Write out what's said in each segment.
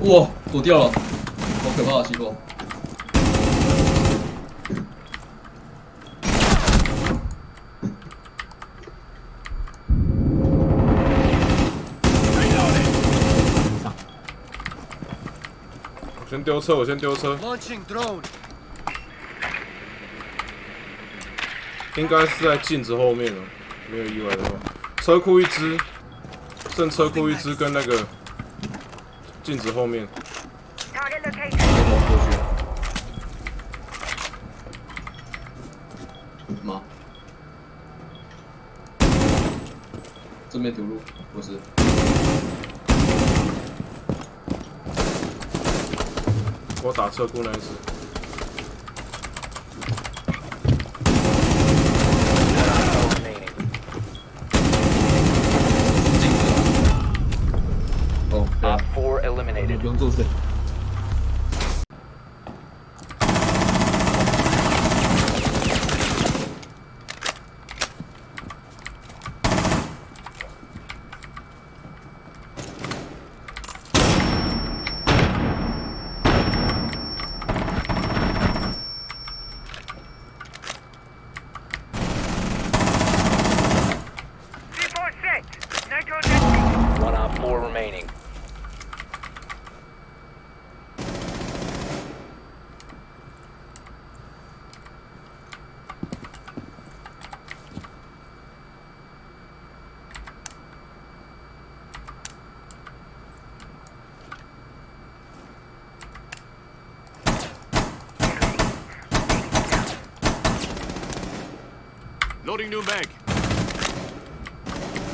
哇，躲掉了，好可怕的情况。我先丢车，我先丢车，Launching drone. 应该是在镜子后面了，没有意外的话。车库一只，剩车库一只跟那个镜子后面。我过去。妈！正面堵路，不是。我打车库那一只，Op 4 eliminated. Loading new mag.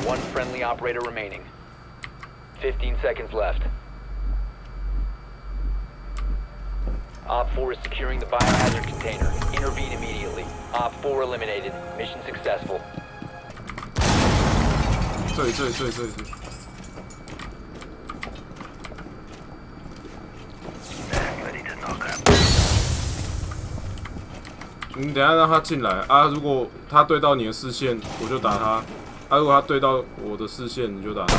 One friendly operator remaining. 15 seconds left. Op 4 is securing the biohazard container. Intervene immediately. Op 4 eliminated. Mission successful. Sorry, sorry, sorry, sorry. sorry. 你等一下让他进来啊！如果他对到你的视线，我就打他；啊，如果他对到我的视线，你就打他。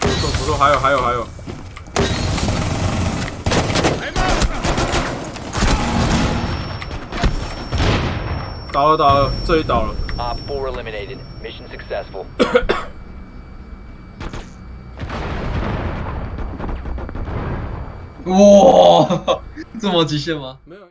不错不错，还有还有还有，倒了倒了，这里倒了。Op 4 eliminated. Mission successful. 哇，这么极限吗？没有，